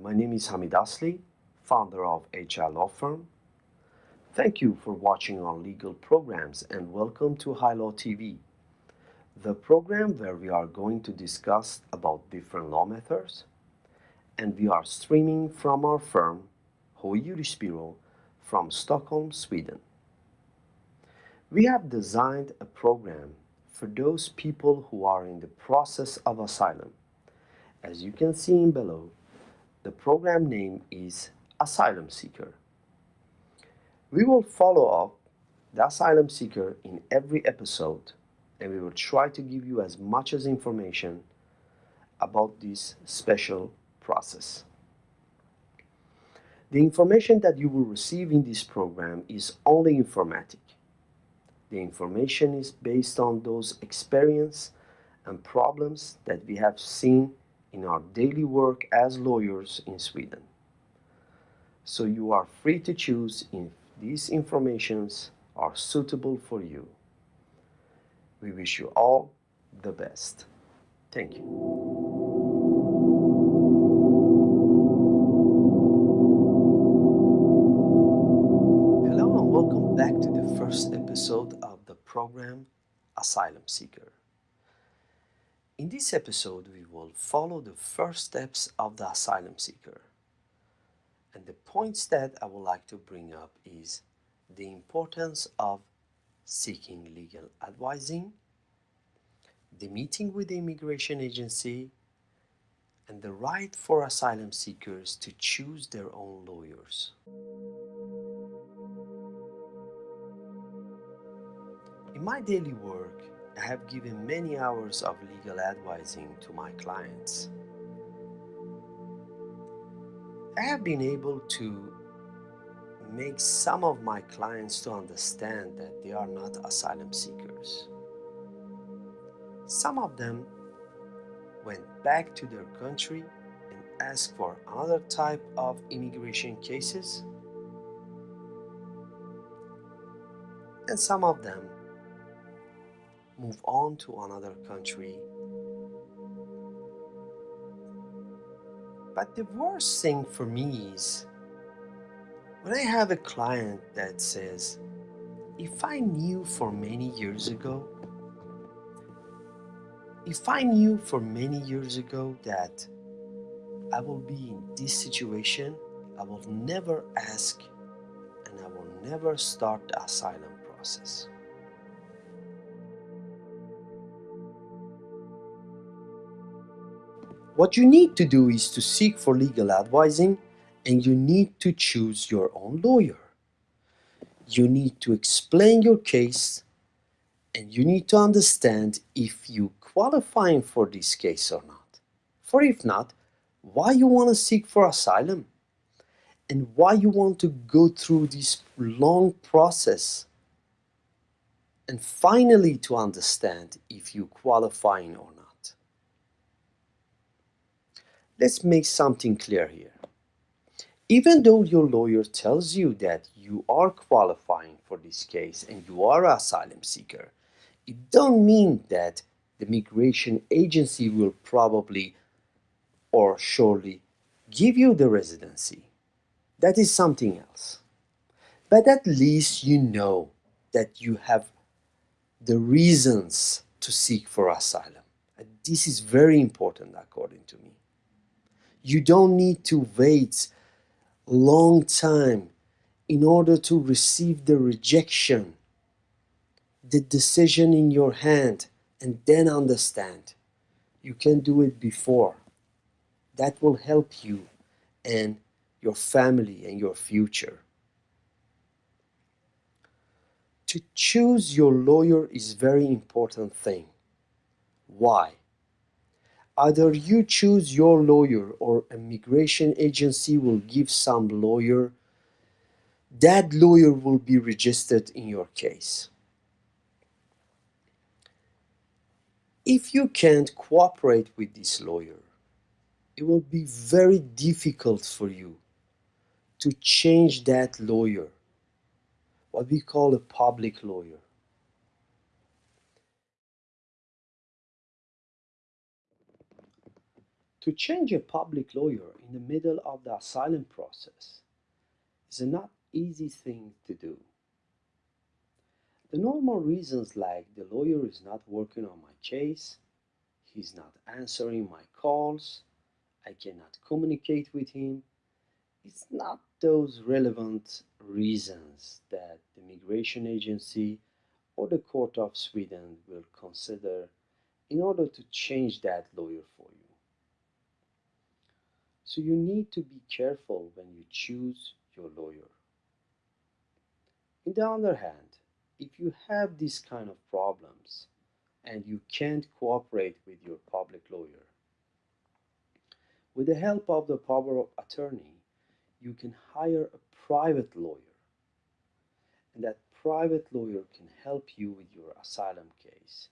my name is Hamid Asli, founder of HR Law Firm. Thank you for watching our legal programs and welcome to High Law TV, the program where we are going to discuss about different law methods and we are streaming from our firm, Hoy Bureau, from Stockholm, Sweden. We have designed a program for those people who are in the process of asylum. As you can see in below, the program name is Asylum Seeker. We will follow up the asylum seeker in every episode and we will try to give you as much as information about this special process. The information that you will receive in this program is only informatic. The information is based on those experience and problems that we have seen in our daily work as lawyers in Sweden. So you are free to choose if these informations are suitable for you. We wish you all the best. Thank you. Hello and welcome back to the first episode of the program Asylum Seeker. In this episode, we will follow the first steps of the asylum seeker. And the points that I would like to bring up is the importance of seeking legal advising, the meeting with the immigration agency, and the right for asylum seekers to choose their own lawyers. In my daily work, I have given many hours of legal advising to my clients. I have been able to make some of my clients to understand that they are not asylum seekers. Some of them went back to their country and asked for another type of immigration cases. And some of them move on to another country. But the worst thing for me is when I have a client that says, if I knew for many years ago, if I knew for many years ago that I will be in this situation, I will never ask and I will never start the asylum process. What you need to do is to seek for legal advising and you need to choose your own lawyer. You need to explain your case and you need to understand if you qualifying for this case or not. For if not, why you want to seek for asylum and why you want to go through this long process and finally to understand if you qualifying or not. Let's make something clear here. Even though your lawyer tells you that you are qualifying for this case and you are an asylum seeker, it don't mean that the migration agency will probably or surely give you the residency. That is something else. But at least you know that you have the reasons to seek for asylum. And this is very important according to me. You don't need to wait long time in order to receive the rejection, the decision in your hand, and then understand. You can do it before. That will help you and your family and your future. To choose your lawyer is very important thing. Why? Either you choose your lawyer or a migration agency will give some lawyer. That lawyer will be registered in your case. If you can't cooperate with this lawyer, it will be very difficult for you to change that lawyer, what we call a public lawyer. To change a public lawyer in the middle of the asylum process is a not easy thing to do. The normal reasons like the lawyer is not working on my case, he's not answering my calls, I cannot communicate with him, it's not those relevant reasons that the migration agency or the court of Sweden will consider in order to change that lawyer. So you need to be careful when you choose your lawyer. In the other hand, if you have these kind of problems and you can't cooperate with your public lawyer, with the help of the power of attorney, you can hire a private lawyer. And that private lawyer can help you with your asylum case.